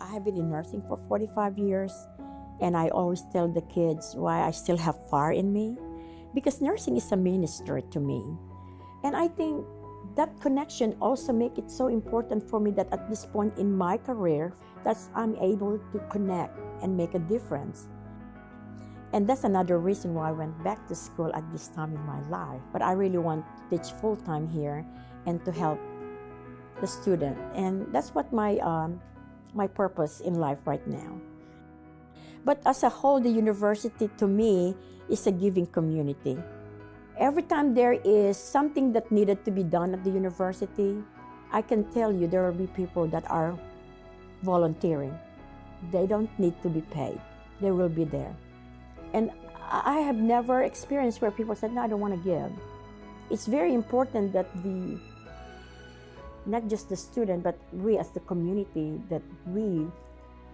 I have been in nursing for 45 years, and I always tell the kids why I still have fire in me, because nursing is a ministry to me. And I think that connection also make it so important for me that at this point in my career, that I'm able to connect and make a difference. And that's another reason why I went back to school at this time in my life. But I really want to teach full time here and to help the student. And that's what my um, my purpose in life right now. But as a whole, the university to me is a giving community. Every time there is something that needed to be done at the university, I can tell you there will be people that are volunteering. They don't need to be paid. They will be there. And I have never experienced where people said, no, I don't want to give. It's very important that the not just the student, but we as the community, that we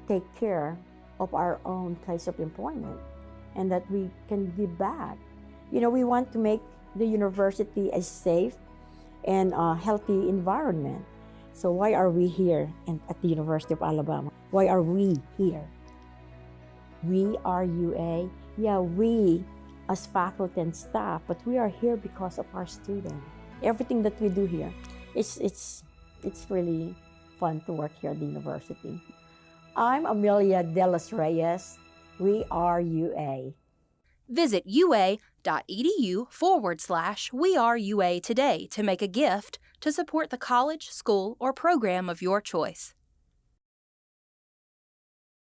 take care of our own place of employment and that we can give back. You know, we want to make the university a safe and a healthy environment. So why are we here in, at the University of Alabama? Why are we here? We are UA. Yeah, we as faculty and staff, but we are here because of our students. Everything that we do here it's, it's, it's really fun to work here at the university. I'm Amelia De Los Reyes. We are UA. Visit ua.edu forward slash We Are UA today to make a gift to support the college, school, or program of your choice.